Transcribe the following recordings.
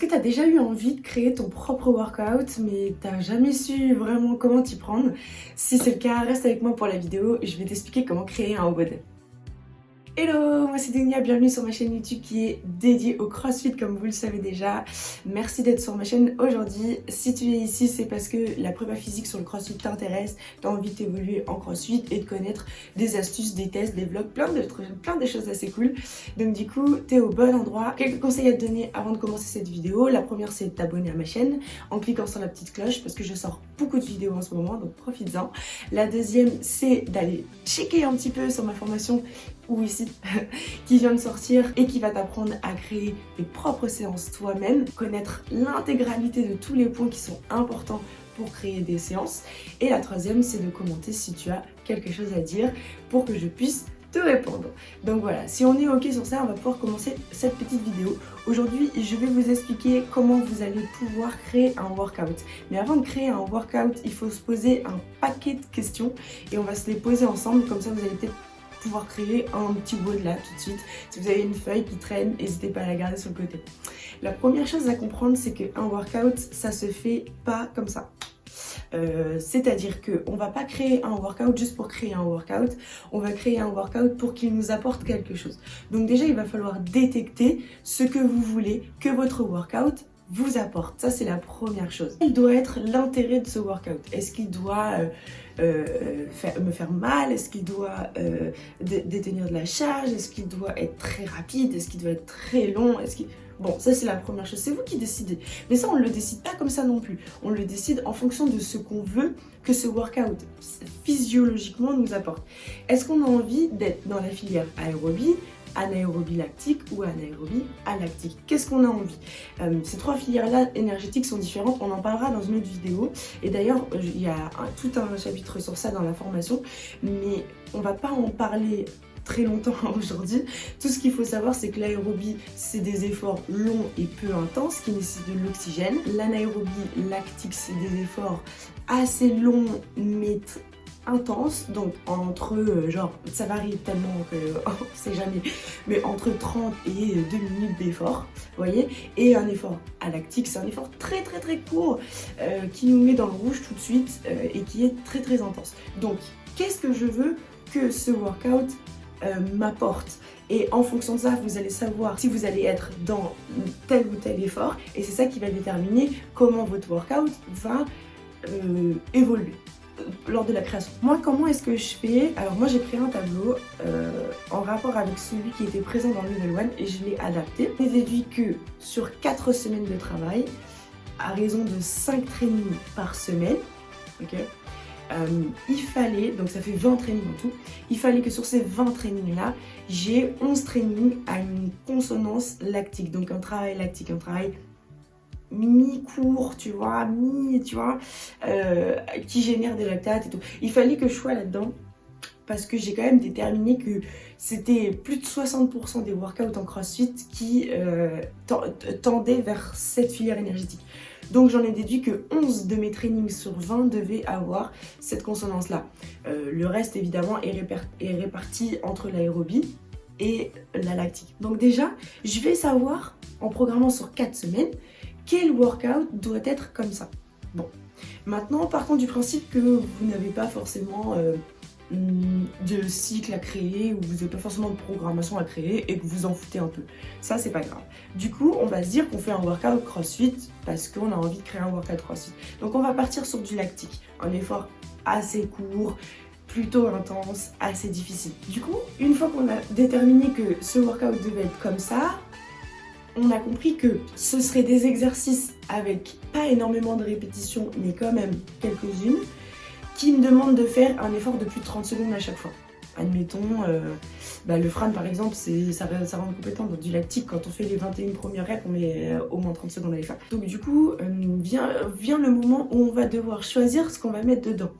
Est-ce que tu as déjà eu envie de créer ton propre workout mais t'as jamais su vraiment comment t'y prendre? Si c'est le cas, reste avec moi pour la vidéo je vais t'expliquer comment créer un WOD. Hello, moi c'est Denia, bienvenue sur ma chaîne YouTube qui est dédiée au CrossFit comme vous le savez déjà. Merci d'être sur ma chaîne aujourd'hui. Si tu es ici, c'est parce que la prépa physique sur le CrossFit t'intéresse, tu as envie d'évoluer en CrossFit et de connaître des astuces, des tests, des vlogs, plein de, plein de choses assez cool. Donc du coup, tu es au bon endroit. Quelques conseils à te donner avant de commencer cette vidéo. La première, c'est de t'abonner à ma chaîne en cliquant sur la petite cloche parce que je sors beaucoup de vidéos en ce moment, donc profites-en. La deuxième, c'est d'aller checker un petit peu sur ma formation ou ici qui vient de sortir et qui va t'apprendre à créer tes propres séances toi-même, connaître l'intégralité de tous les points qui sont importants pour créer des séances. Et la troisième, c'est de commenter si tu as quelque chose à dire pour que je puisse te répondre. Donc voilà, si on est ok sur ça, on va pouvoir commencer cette petite vidéo. Aujourd'hui, je vais vous expliquer comment vous allez pouvoir créer un workout. Mais avant de créer un workout, il faut se poser un paquet de questions et on va se les poser ensemble, comme ça vous allez peut-être pouvoir créer un petit de là tout de suite. Si vous avez une feuille qui traîne, n'hésitez pas à la garder sur le côté. La première chose à comprendre, c'est qu'un workout, ça se fait pas comme ça. Euh, c'est-à-dire qu'on ne va pas créer un workout juste pour créer un workout, on va créer un workout pour qu'il nous apporte quelque chose. Donc déjà, il va falloir détecter ce que vous voulez que votre workout vous apporte. Ça, c'est la première chose. Quel doit être l'intérêt de ce workout Est-ce qu'il doit euh, euh, me faire mal? Est-ce qu'il doit euh, détenir de la charge? Est-ce qu'il doit être très rapide? Est-ce qu'il doit être très long? Est-ce qu'il... Bon, ça c'est la première chose, c'est vous qui décidez. Mais ça, on ne le décide pas comme ça non plus. On le décide en fonction de ce qu'on veut que ce workout physiologiquement nous apporte. Est-ce qu'on a envie d'être dans la filière aérobie, anaérobie lactique ou anaérobie alactique. Qu'est-ce qu'on a envie euh, Ces trois filières-là énergétiques sont différentes, on en parlera dans une autre vidéo. Et d'ailleurs, il y a tout un chapitre sur ça dans la formation, mais on va pas en parler très longtemps aujourd'hui. Tout ce qu'il faut savoir, c'est que l'aérobie, c'est des efforts longs et peu intenses qui nécessitent de l'oxygène. L'anaérobie lactique, c'est des efforts assez longs mais intense, donc entre, euh, genre, ça varie tellement que on sait jamais, mais entre 30 et 2 minutes d'effort, voyez, et un effort à lactique, c'est un effort très très très court euh, qui nous met dans le rouge tout de suite euh, et qui est très très intense. Donc, qu'est-ce que je veux que ce workout m'apporte? Et en fonction de ça, vous allez savoir si vous allez être dans tel ou tel effort et c'est ça qui va déterminer comment votre workout va évoluer lors de la création. Moi, comment est-ce que je fais? Alors moi, j'ai créé un tableau euh, en rapport avec celui qui était présent dans le level 1 et je l'ai adapté. J'ai déduit que sur 4 semaines de travail, à raison de 5 trainings par semaine, ok? Euh, il fallait, donc ça fait 20 trainings en tout, il fallait que sur ces 20 trainings là, j'ai 11 trainings à une consonance lactique, donc un travail lactique, un travail mi-court, tu vois, mi, tu vois, euh, qui génère des lactates et tout. Il fallait que je sois là-dedans parce que j'ai quand même déterminé que c'était plus de 60% des workouts en crossfit qui euh, tendaient vers cette filière énergétique. Donc j'en ai déduit que 11 de mes trainings sur 20 devaient avoir cette consonance-là. Euh, le reste évidemment est, est réparti entre l'aérobie et la lactique. Donc déjà, je vais savoir en programmant sur 4 semaines quel workout doit être comme ça Bon, maintenant partons du principe que vous n'avez pas forcément euh, de cycle à créer ou vous n'avez pas forcément de programmation à créer et que vous en foutez un peu. Ça, c'est pas grave. Du coup, on va se dire qu'on fait un workout crossfit parce qu'on a envie de créer un workout crossfit. Donc, on va partir sur du lactique, un effort assez court, plutôt intense, assez difficile. Du coup, une fois qu'on a déterminé que ce workout devait être comme ça, on a compris que ce seraient des exercices avec pas énormément de répétitions, mais quand même quelques-unes, qui me demandent de faire un effort de plus de 30 secondes à chaque fois. Admettons, euh, bah, le Fran par exemple, ça, rend compétent dans du lactique. Quand on fait les 21 premières reps, on met euh, au moins 30 secondes à les faire. Donc du coup, euh, vient le moment où on va devoir choisir ce qu'on va mettre dedans.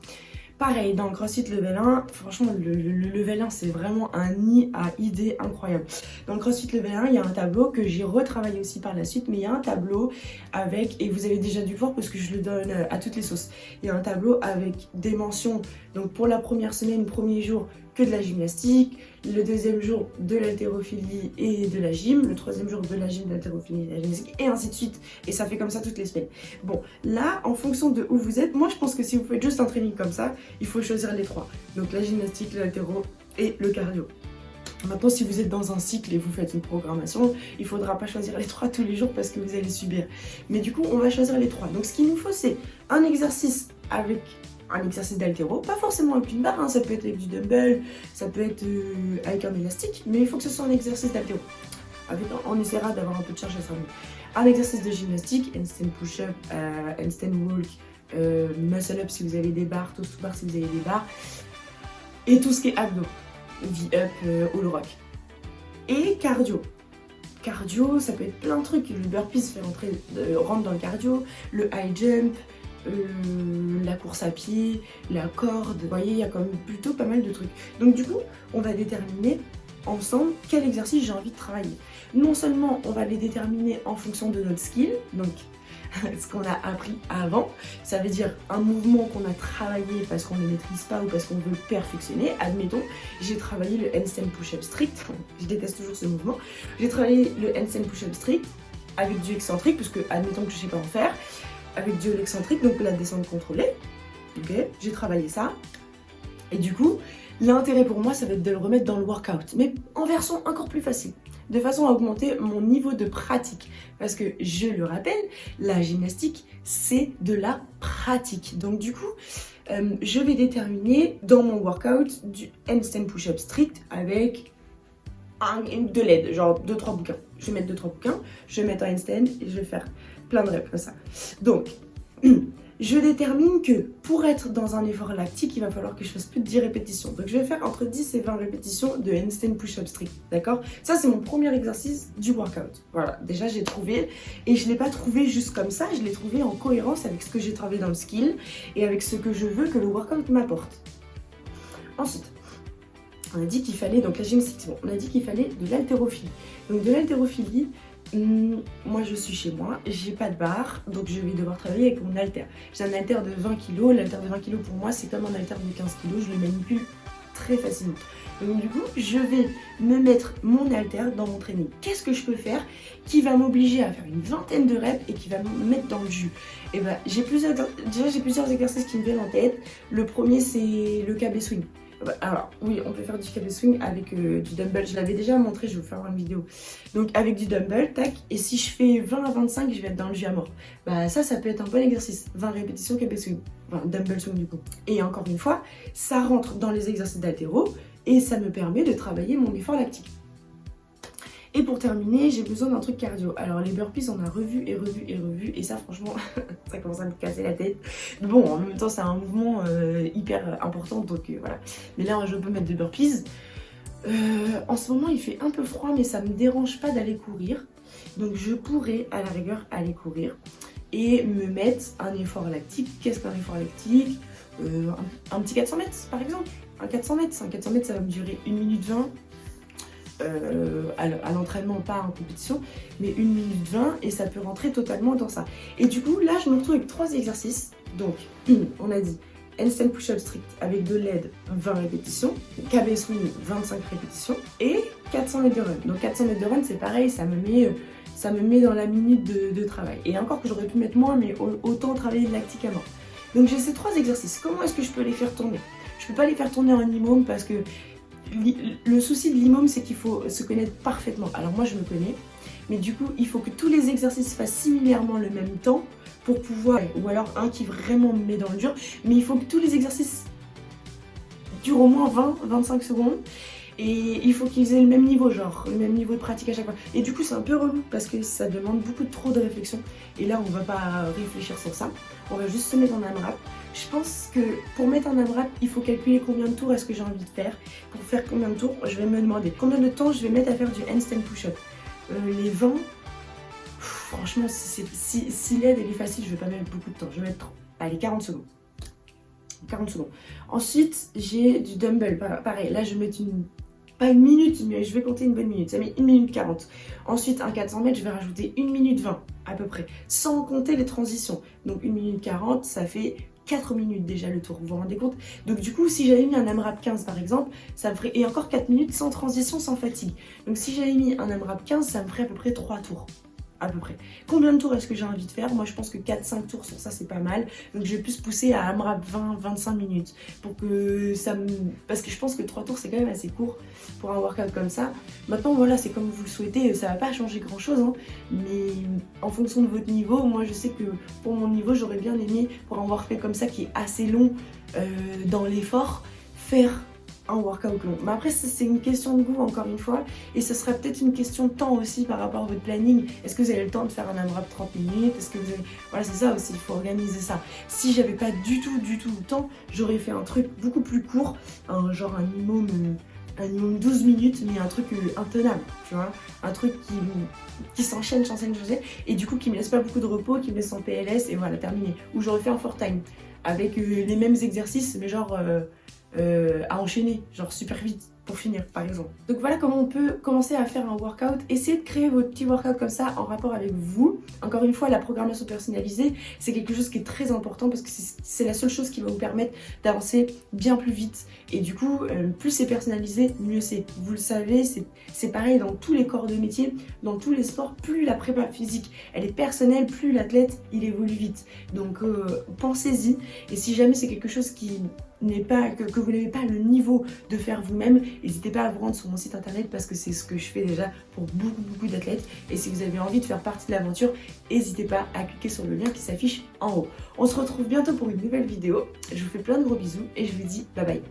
Pareil, dans le CrossFit Level 1, franchement, le, Level 1, c'est vraiment un nid à idées incroyable. Dans le CrossFit Level 1, il y a un tableau que j'ai retravaillé aussi par la suite, mais il y a un tableau avec, et vous avez déjà dû voir parce que je le donne euh, à toutes les sauces, il y a un tableau avec des mentions. Donc pour la première semaine, premier jour, que de la gymnastique, le deuxième jour de l'haltérophilie et de la gym, le troisième jour de la gym, de l'haltérophilie et de la gymnastique, et ainsi de suite. Et ça fait comme ça toutes les semaines. Bon, là, en fonction de où vous êtes, moi je pense que si vous faites juste un training comme ça, il faut choisir les trois. Donc la gymnastique, l'haltéro et le cardio. Maintenant, si vous êtes dans un cycle et vous faites une programmation, il ne faudra pas choisir les trois tous les jours parce que vous allez subir. Mais du coup, on va choisir les trois. Donc, ce qu'il nous faut, c'est un exercice avec un exercice d'altéro, pas forcément avec une barre, hein. ça peut être avec du dumbbell, ça peut être euh, avec un élastique, mais il faut que ce soit un exercice d'altéro. on essaiera d'avoir un peu de charge à ça. Un exercice de gymnastique, handstand push-up, euh, handstand walk, euh, muscle up si vous avez des barres, toast to bar si vous avez des barres, et tout ce qui est abdos. V-Up, euh, All Rock. Et cardio. Cardio, ça peut être plein de trucs. Le burpees fait rentrer, rentre dans le cardio, le high jump, la course à pied, la corde. Vous voyez, il y a quand même plutôt pas mal de trucs. Donc du coup, on va déterminer ensemble quel exercice j'ai envie de travailler. Non seulement on va les déterminer en fonction de notre skill, donc ce qu'on a appris avant. Ça veut dire un mouvement qu'on a travaillé parce qu'on ne maîtrise pas ou parce qu'on veut perfectionner. Admettons, j'ai travaillé le handstand push-up strict. Je déteste toujours ce mouvement. J'ai travaillé le handstand push-up strict avec du excentrique, puisque admettons que je ne sais pas en faire, avec du excentrique, donc la descente contrôlée. Ok, j'ai travaillé ça. Et du coup, l'intérêt pour moi, ça va être de le remettre dans le workout, mais en version encore plus facile de façon à augmenter mon niveau de pratique. Parce que, je le rappelle, la gymnastique, c'est de la pratique. Donc du coup, euh, je vais déterminer dans mon workout du handstand push-up strict avec un, de l'aide, genre 2-3 bouquins. Je vais mettre 2-3 bouquins, je vais mettre un handstand et je vais faire plein de reps comme ça. Donc, je détermine que pour être dans un effort lactique, il va falloir que je fasse plus de 10 répétitions. Donc je vais faire entre 10 et 20 répétitions de handstand push-up strict, d'accord? Ça c'est mon premier exercice du workout. Voilà, déjà j'ai trouvé, et je ne l'ai pas trouvé juste comme ça, je l'ai trouvé en cohérence avec ce que j'ai travaillé dans le skill et avec ce que je veux que le workout m'apporte. Ensuite, on a dit qu'il fallait, donc la gymnastique, bon, on a dit qu'il fallait de l'haltérophilie. Donc de l'haltérophilie, moi je suis chez moi, j'ai pas de barre, donc je vais devoir travailler avec mon halter. J'ai un halter de 20 kg, l'halter de 20 kg pour moi c'est comme un halter de 15 kg, je le manipule très facilement. Donc du coup, je vais me mettre mon halter dans mon training. Qu'est-ce que je peux faire qui va m'obliger à faire une vingtaine de reps et qui va me mettre dans le jus? Et eh ben, j'ai plusieurs, déjà j'ai plusieurs exercices qui me viennent en tête. Le premier c'est le KB swing. Bah, alors, oui, on peut faire du KB swing avec euh, du dumbbell. Je l'avais déjà montré, je vais vous faire une vidéo. Donc, avec du dumbbell, tac. Et si je fais 20 à 25, je vais être dans le jus à mort. Bah, ça, ça peut être un bon exercice. 20 répétitions KB swing. Enfin, dumbbell swing du coup. Et encore une fois, ça rentre dans les exercices d'altéro et ça me permet de travailler mon effort lactique. Et pour terminer, j'ai besoin d'un truc cardio. Alors les burpees, on a revu et revu et revu. Et ça, franchement, ça commence à me casser la tête. Bon, en même temps, c'est un mouvement euh, hyper important. Donc euh, voilà. Mais là, je peux mettre des burpees. Euh, en ce moment, il fait un peu froid, mais ça me dérange pas d'aller courir. Donc je pourrais, à la rigueur, aller courir. Et me mettre un effort lactique. Qu'est-ce qu'un effort lactique? Un, un, petit 400 mètres, par exemple. Un 400 mètres. Un 400 mètres, ça va me durer 1 minute 20 euh, à l'entraînement, pas en compétition, mais 1 minute 20 et ça peut rentrer totalement dans ça. Et du coup, là, je me retrouve avec trois exercices. Donc, on a dit handstand push-up strict avec de l'aide 20 répétitions, KB swing 25 répétitions et 400 mètres de run. Donc 400 mètres de run, c'est pareil, ça me met ça me met dans la minute de, travail. Et encore que j'aurais pu mettre moins, mais autant travailler de lactique à mort. Donc j'ai ces trois exercices. Comment est-ce que je peux les faire tourner? Je peux pas les faire tourner en minimum parce que le souci de l'imam, c'est qu'il faut se connaître parfaitement. Alors moi, je me connais, mais du coup, il faut que tous les exercices fassent similairement le même temps pour pouvoir, ou alors un qui vraiment me met dans le dur, mais il faut que tous les exercices durent au moins 20-25 secondes et il faut qu'ils aient le même niveau, genre le même niveau de pratique à chaque fois. Et du coup, c'est un peu relou parce que ça demande beaucoup trop de réflexion. Et là, on va pas réfléchir sur ça. On va juste se mettre en AMRAP. Je pense que pour mettre en AMRAP, il faut calculer combien de tours est-ce que j'ai envie de faire. Pour faire combien de tours, je vais me demander combien de temps je vais mettre à faire du handstand push-up? Euh, les 20, franchement, si, si, si l'aide est facile, je vais pas mettre beaucoup de temps. Je vais mettre, allez, 40 secondes. 40 secondes. Ensuite, j'ai du dumbbell. Pareil, là, je vais mettre une pas une minute, mais je vais compter une bonne minute. Ça met 1 minute 40. Ensuite, un 400 mètres, je vais rajouter 1 minute 20 à peu près, sans compter les transitions. Donc 1 minute 40, ça fait 4 minutes déjà le tour, vous vous rendez compte? Donc du coup, si j'avais mis un AMRAP 15 par exemple, ça me ferait... Et encore 4 minutes sans transition, sans fatigue. Donc si j'avais mis un AMRAP 15, ça me ferait à peu près 3 tours à peu près. Combien de tours est-ce que j'ai envie de faire? Moi je pense que 4-5 tours sur ça c'est pas mal. Donc je vais plus pousser à AMRAP 20-25 minutes pour que ça me... Parce que je pense que 3 tours c'est quand même assez court pour un workout comme ça. Maintenant voilà c'est comme vous le souhaitez, ça va pas changer grand chose. Hein. mais en fonction de votre niveau, moi je sais que pour mon niveau j'aurais bien aimé pour un workout comme ça qui est assez long euh, dans l'effort, faire un workout long. Mais après, c'est une question de goût, encore une fois. Et ce sera peut-être une question de temps aussi par rapport à votre planning. Est-ce que vous avez le temps de faire un AMRAP 30 minutes? Est-ce que vous avez... Voilà, c'est ça aussi, il faut organiser ça. Si j'avais pas du tout, du tout le temps, j'aurais fait un truc beaucoup plus court, un, genre un minimum... Un minimum 12 minutes, mais un truc euh, intenable, tu vois? Un truc qui, qui s'enchaîne, s'enchaîne, s'enchaîne, et du coup qui me laisse pas beaucoup de repos, qui me laisse en PLS, et voilà, terminé. Ou j'aurais fait un fort time, avec euh, les mêmes exercices, mais genre... Euh, euh, à enchaîner, genre super vite pour finir par exemple. Donc voilà comment on peut commencer à faire un workout. Essayez de créer votre petit workout comme ça en rapport avec vous. Encore une fois, la programmation personnalisée, c'est quelque chose qui est très important parce que c'est la seule chose qui va vous permettre d'avancer bien plus vite. Et du coup, euh, plus c'est personnalisé, mieux c'est. Vous le savez, c'est pareil dans tous les corps de métier, dans tous les sports, plus la prépa physique, elle est personnelle, plus l'athlète, il évolue vite. Donc euh, pensez-y. Et si jamais c'est quelque chose qui pas, que, vous n'avez pas le niveau de faire vous-même, n'hésitez pas à vous rendre sur mon site internet parce que c'est ce que je fais déjà pour beaucoup beaucoup d'athlètes. Et si vous avez envie de faire partie de l'aventure, n'hésitez pas à cliquer sur le lien qui s'affiche en haut. On se retrouve bientôt pour une nouvelle vidéo. Je vous fais plein de gros bisous et je vous dis bye bye.